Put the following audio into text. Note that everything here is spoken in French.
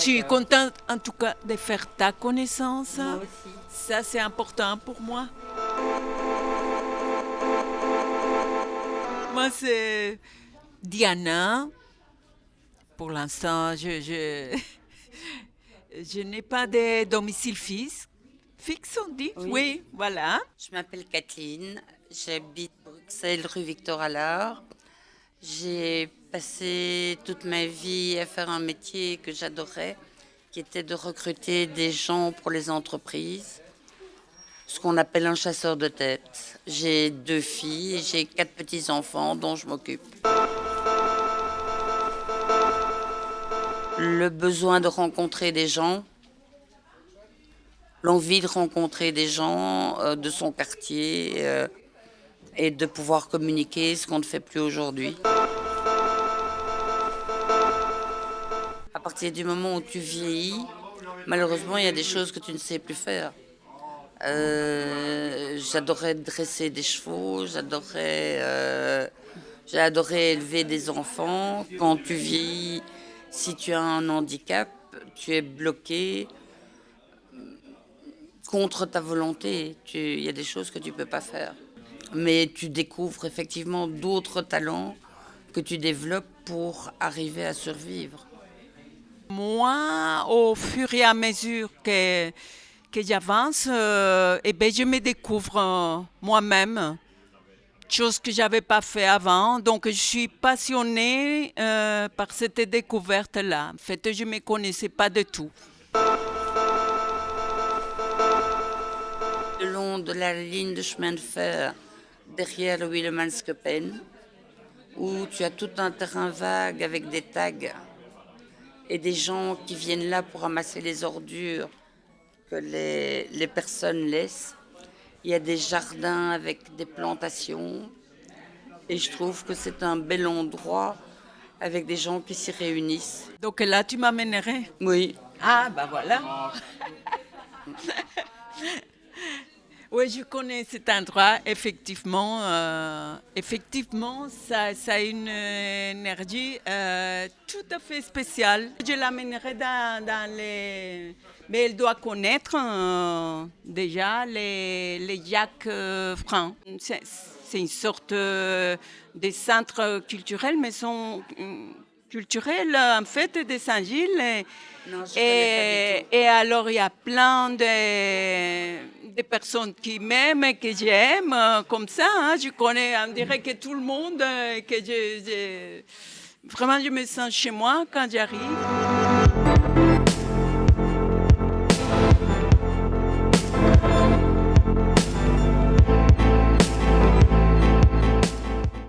Je suis contente en tout cas de faire ta connaissance. Moi aussi. Ça, c'est important pour moi. Moi, c'est Diana. Pour l'instant, je, je, je n'ai pas de domicile fixe. Fixe, on dit Oui. voilà. Je m'appelle Kathleen, j'habite Bruxelles, rue Victor Allard. J'ai passé toute ma vie à faire un métier que j'adorais, qui était de recruter des gens pour les entreprises, ce qu'on appelle un chasseur de tête. J'ai deux filles et j'ai quatre petits-enfants dont je m'occupe. Le besoin de rencontrer des gens, l'envie de rencontrer des gens euh, de son quartier euh, et de pouvoir communiquer ce qu'on ne fait plus aujourd'hui. À partir du moment où tu vieillis, malheureusement, il y a des choses que tu ne sais plus faire. Euh, j'adorais dresser des chevaux, j'adorais, euh, élever des enfants. Quand tu vieillis, si tu as un handicap, tu es bloqué contre ta volonté. Il y a des choses que tu peux pas faire. Mais tu découvres effectivement d'autres talents que tu développes pour arriver à survivre. Moi, au fur et à mesure que, que j'avance, euh, eh ben, je me découvre euh, moi-même, chose que j'avais pas fait avant. Donc, je suis passionnée euh, par cette découverte-là. En fait, je me connaissais pas du tout. Le long de la ligne de chemin de fer derrière le Willemanskopen, où tu as tout un terrain vague avec des tags et des gens qui viennent là pour ramasser les ordures que les, les personnes laissent. Il y a des jardins avec des plantations et je trouve que c'est un bel endroit avec des gens qui s'y réunissent. Donc là, tu m'amènerais? Oui, Ah, bah voilà. oui, je connais cet endroit. Effectivement, euh, effectivement, ça, ça a une euh, énergie euh, tout à fait spéciale. Je l'amènerai dans, dans les... Mais elle doit connaître euh, déjà les, les Jacques Francs. C'est une sorte de centre culturel, mais sont culturels en fait de Saint-Gilles. Et alors, il y a plein de, personnes qui m'aiment et que j'aime, euh, comme ça. hein. Je connais, on dirait que tout le monde, euh, que vraiment, je me sens chez moi quand j'arrive.